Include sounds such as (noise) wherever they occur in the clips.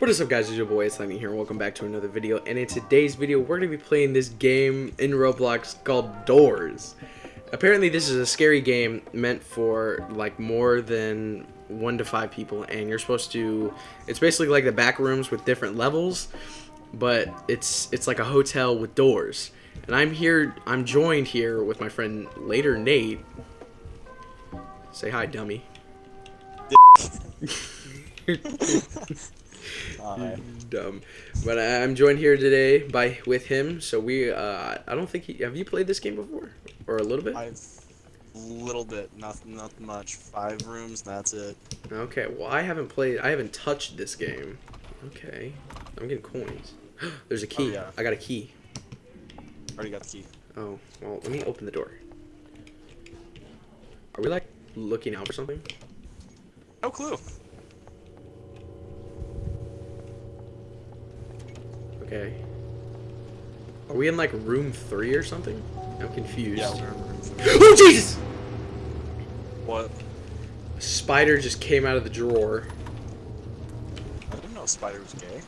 What is up guys, it's your boy, it's Lightning here, welcome back to another video, and in today's video, we're going to be playing this game in Roblox called Doors. Apparently this is a scary game meant for, like, more than one to five people, and you're supposed to, it's basically like the back rooms with different levels, but it's, it's like a hotel with doors. And I'm here, I'm joined here with my friend Later Nate. Say hi, dummy. (laughs) (laughs) (laughs) Hi. dumb. But I'm joined here today by with him. So we, uh, I don't think he. Have you played this game before, or a little bit? I've little bit, not not much. Five rooms, that's it. Okay. Well, I haven't played. I haven't touched this game. Okay. I'm getting coins. (gasps) There's a key. yeah. I got a key. Already got the key. Oh well. Let me open the door. Are we like looking out for something? No clue. Okay. Are we in like room three or something? I'm confused. Yeah, we're in room three. (gasps) oh Jesus! What? A spider just came out of the drawer. I didn't know Spider was gay.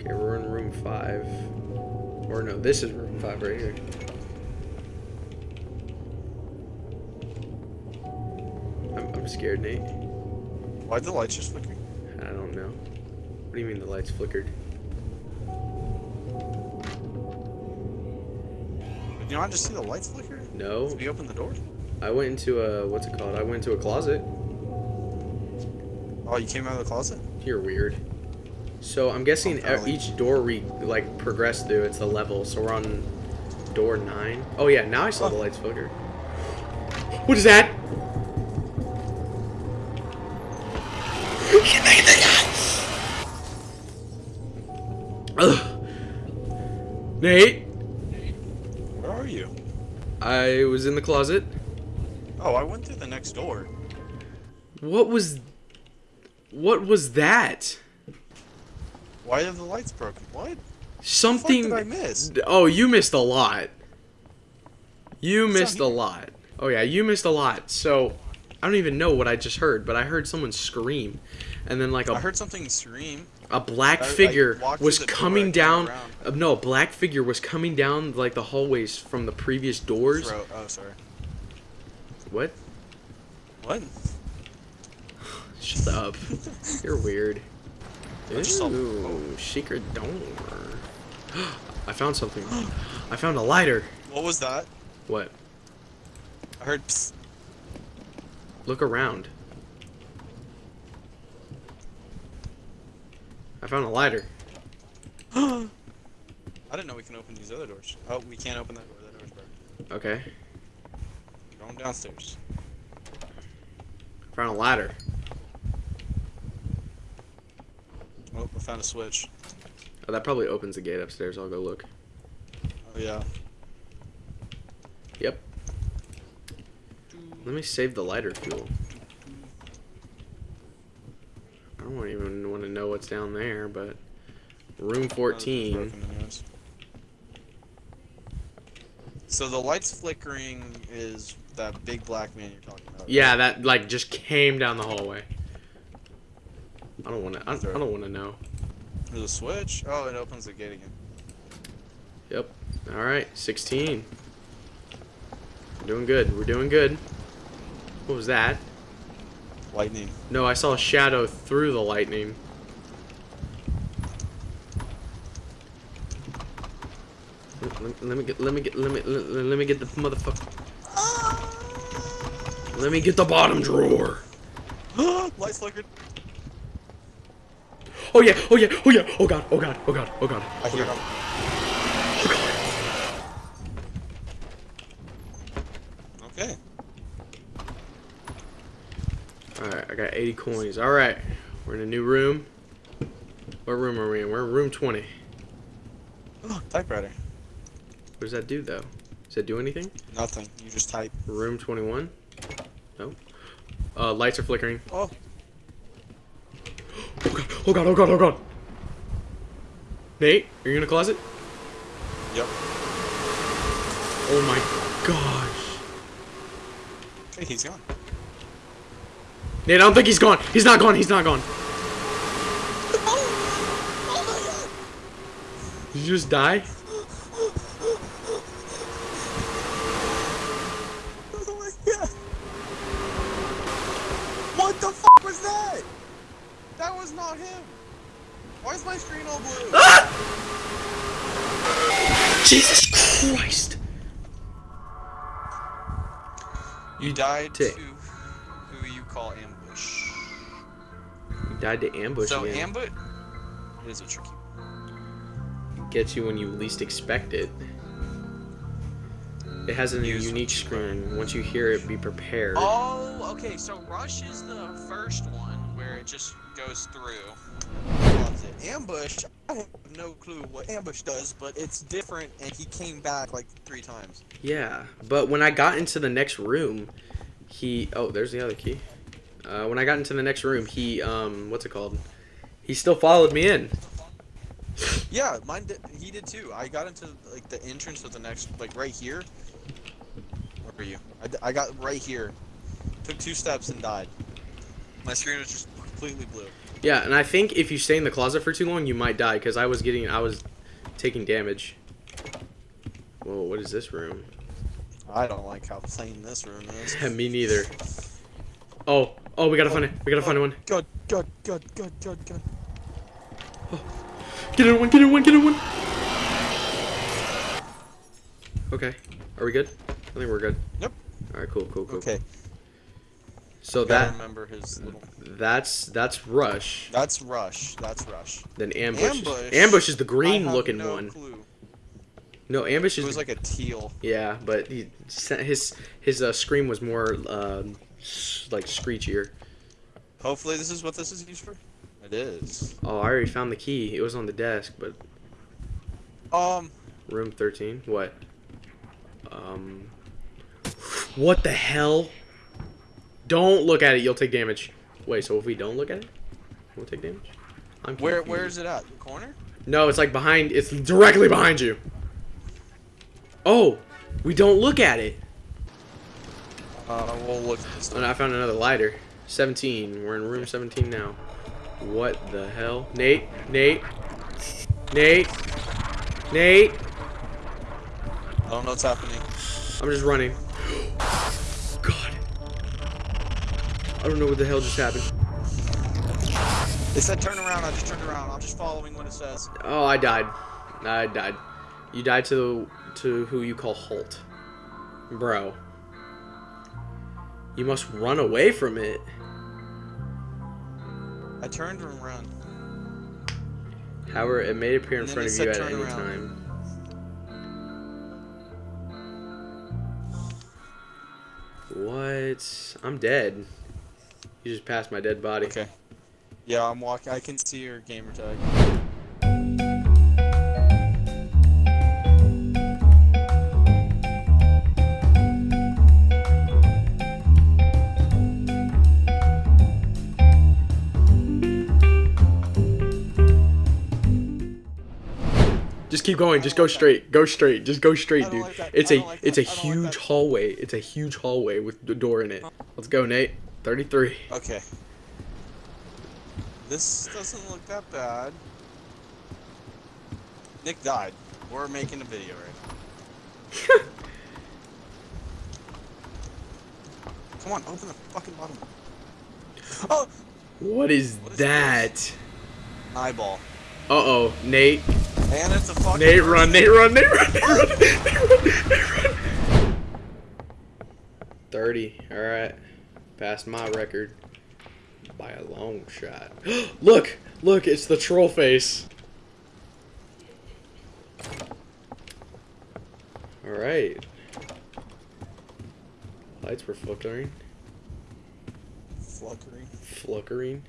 Okay, we're in room five. Or no, this is room five right here. I'm, I'm scared, Nate. Why'd the lights just flicker? I don't know. What do you mean the lights flickered? Did you not just see the lights flicker? No. Did we open the door? I went into a what's it called? I went into a closet. Oh, you came out of the closet? You're weird. So I'm guessing Oh, each door we like progress through, it's a level. So we're on door nine. Oh yeah, now I saw the Oh. lights flicker. What is that? Ugh. Nate, Where are you? I was in the closet. Oh, I went through the next door. What was what was that? Why are the lights broken? What? Something did I miss? Oh, you missed a lot. You It's missed a lot. Oh yeah, you missed a lot. So I don't even know what I just heard, but I heard someone scream, and then like I a heard something scream. a black I- I figure walked was through the door, I coming down. Uh, no, a black figure was coming down like the hallways from the previous doors. Throat. Oh, sorry. What? What? Shut up. (laughs) You're weird. I Ooh, secret door. (gasps) I found something. I found a lighter. What was that? What? I heard. Psst. Look around. I found a lighter. (gasps) I didn't know we can open these other doors. Oh, we can't open that door. That door's broken. Okay. Going downstairs. Found a ladder. Oh, I found a switch. Oh, that probably opens the gate upstairs. I'll go look. Oh yeah. Yep. Let me save the lighter fuel. I don't even want to know what's down there, but room 14. So the lights flickering is that big black man you're talking about. Yeah, that like just came down the hallway. I don't want to. I, I don't want to know. There's a switch. Oh, it opens the gate again. Yep. All right, 16. We're doing good. We're doing good. What was that? Lightning. No, I saw a shadow through the lightning. Let, let me get. Let me get. Let me. Let, let me get the motherfucker. Let me get the bottom drawer. (gasps) Lights flickered. Oh yeah. Oh yeah. Oh yeah. Oh god. Oh god. Oh god. Oh god. I Oh god. them. Okay. All right. I got 80 coins. All right. We're in a new room. What room are we in? We're in room 20. Oh, Typewriter. What does that do though? Does that do anything? Nothing. You just type. Room 21? No. Uh, lights are flickering. Oh. (gasps) Oh god, oh god, oh god, oh god. Nate, are you in a closet? Yep. Oh my gosh. Okay, he's gone. Nate, I don't think he's gone. He's not gone. He's not gone. Did you just die? What the fuck was that? That was not him. Why is my screen all blue? Ah! Jesus Christ! You died Tick. To who you call ambush. You died to ambush so again. ambush is a tricky. Gets you when you least expect it. It has a Use unique what screen. Once you hear it, be prepared. Oh, okay. So rush is the first one where it just goes through. Loves it. Ambush. I have no clue what ambush does, but it's different, and he came back like three times. Yeah, but when I got into the next room, he oh, there's the other key. Uh, when I got into the next room, he um, what's it called? He still followed me in. Yeah, mine did. He did too. I got into like the entrance of the next, like right here. Where are you? I, I got right here. Took two steps and died. My screen was just completely blue. Yeah, and I think if you stay in the closet for too long, you might die because I was getting, I was taking damage. Whoa, what is this room? I don't like how plain this room is. (laughs) Me neither. (laughs) Oh, oh, we gotta find it. We gotta find one. Good, good, good, good, good, good. Get in one. Get in one. Get in one. Okay, are we good? I think we're good. Yep. All right, cool, cool, cool. Okay. So that remember his little. that's that's rush. That's rush. That's rush. Then ambush. Ambush, Ambush is the green looking no one. Clue. No, ambush It is was like a teal. yeah, but he his his uh, scream was more um, like screechier. Hopefully, this is what this is used for. It is. Oh, I already found the key. It was on the desk, but Um. room thirteen. What? Um. What the hell? Don't look at it. You'll take damage. Wait, so if we don't look at it, we'll take damage. I'm Where confused. Where is it at? The corner? No, it's like behind. It's directly behind you. Oh, we don't look at it. Uh, we'll look. Oh, and I found another lighter. 17. We're in room 17 now. What the hell? Nate? Nate? Nate? Nate? I don't know what's happening. I'm just running. (gasps) God. I don't know what the hell just happened. It said turn around. I just turned around. I'm just following what it says. Oh, I died. I died. You died to to who you call Halt. Bro. You must run away from it. I turned and ran. However, it may appear in front of you at any around. time. What? I'm dead. You just passed my dead body. Okay. Yeah, I'm walking. I can see your gamer tag. Just keep going. Just go like that. straight. Go straight. Just go straight, dude. like. It's a like it's a that. Like huge hallway. It's a huge hallway with the door in it. Let's go, Nate. 33. Okay. This doesn't look that bad. Nick died. We're making a video right now. (laughs) Come on, open the fucking bottom. Oh, What is What is that? eyeball. Uh-oh. Nate. And it's a fucking. Nate run, person. Nate run, Nate run, Nate run, Nate run, Nate run. 30. Alright. Passed my record. By a long shot. (gasps) look! Look, it's the troll face. Alright. Lights were flickering. Fluckering. Flickering.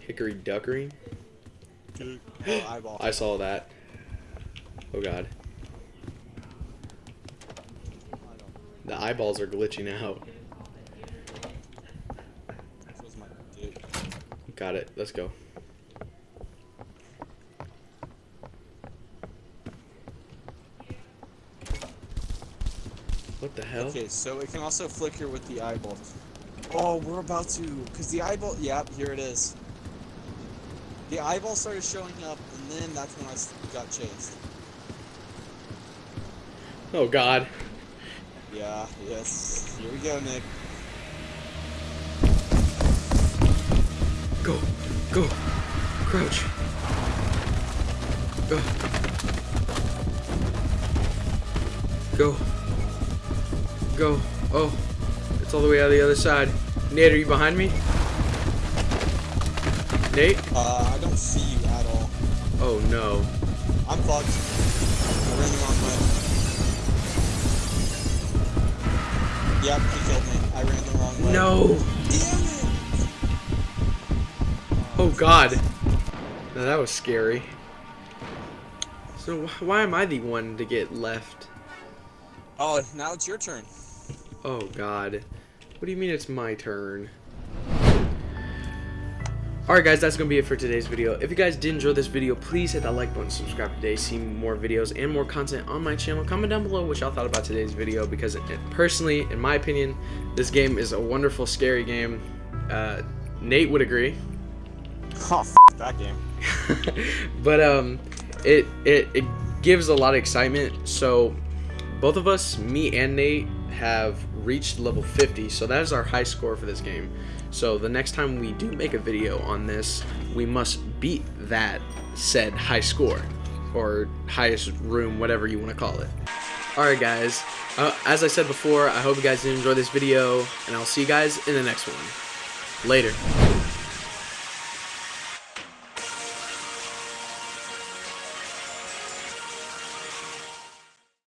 Hickory duckering. Oh. I saw that. Oh god. The eyeballs are glitching out. This was my dick. Got it. Let's go. What the hell? Okay, so it can also flicker with the eyeball. Oh, we're about to, cause the eyeball. Yep, here it is. The eyeball started showing up, and then that's when I got chased. Oh God. Yeah, yes. Here we go, Nick. Go, go, crouch. Go. Go. Go. Oh, it's all the way out the other side. Nate, are you behind me? Nate? Uh, I don't see you at all. Oh no. I'm fucked. I ran the wrong way. Yep, he killed me. I ran the wrong way. No. Damn it! Oh God. Now that was scary. So why am I the one to get left? Oh, now it's your turn. Oh God. What do you mean it's my turn? Alright guys, that's going to be it for today's video. If you guys did enjoy this video, please hit that like button, subscribe today, see more videos and more content on my channel. Comment down below what y'all thought about today's video because it, personally, in my opinion, this game is a wonderful, scary game. Uh, Nate would agree. (laughs) Oh, f that game. (laughs) but um it, it it gives a lot of excitement so both of us me and nate have reached level 50 so that is our high score for this game so the next time we do make a video on this we must beat that said high score or highest room whatever you want to call it. Alright guys. Uh, as i said before i hope you guys did enjoy this video and i'll see you guys in the next one. Later